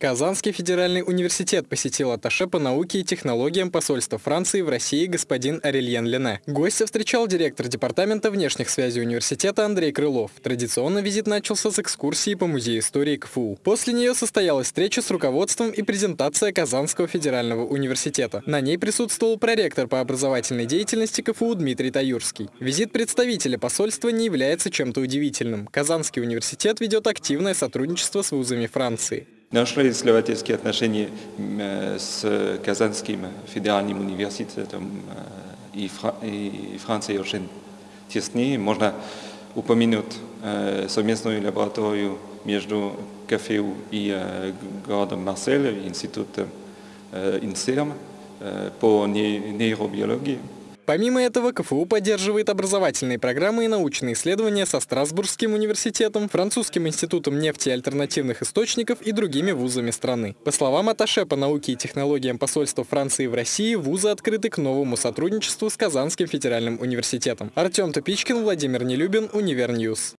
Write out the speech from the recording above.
Казанский федеральный университет посетил атташе по науке и технологиям посольства Франции в России господин Арельен Лене. Гостя встречал директор департамента внешних связей университета Андрей Крылов. Традиционно визит начался с экскурсии по музею истории КФУ. После нее состоялась встреча с руководством и презентация Казанского федерального университета. На ней присутствовал проректор по образовательной деятельности КФУ Дмитрий Таюрский. Визит представителя посольства не является чем-то удивительным. Казанский университет ведет активное сотрудничество с вузами Франции. Наши исследовательские отношения с Казанским федеральным университетом и, Фра и Францией очень тесны. Можно упомянуть совместную лабораторию между КФУ и городом Марсель, институтом ИНСЕРМ по нейробиологии. Помимо этого, КФУ поддерживает образовательные программы и научные исследования со Страсбургским университетом, Французским институтом нефти и альтернативных источников и другими вузами страны. По словам атташе по науке и технологиям посольства Франции в России, вузы открыты к новому сотрудничеству с Казанским федеральным университетом. Артем Тупичкин, Владимир Нелюбин, Универ News.